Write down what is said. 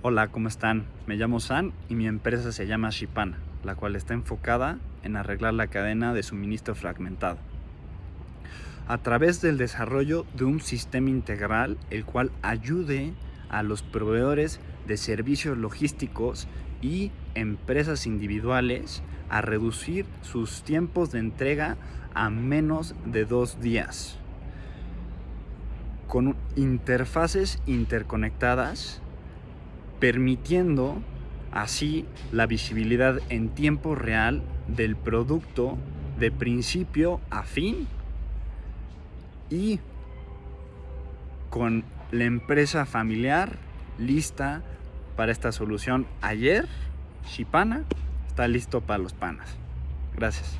Hola, ¿cómo están? Me llamo San y mi empresa se llama Shipana, la cual está enfocada en arreglar la cadena de suministro fragmentado. A través del desarrollo de un sistema integral el cual ayude a los proveedores de servicios logísticos y empresas individuales a reducir sus tiempos de entrega a menos de dos días con interfaces interconectadas permitiendo así la visibilidad en tiempo real del producto de principio a fin y con la empresa familiar lista para esta solución ayer, Shipana está listo para los panas. Gracias.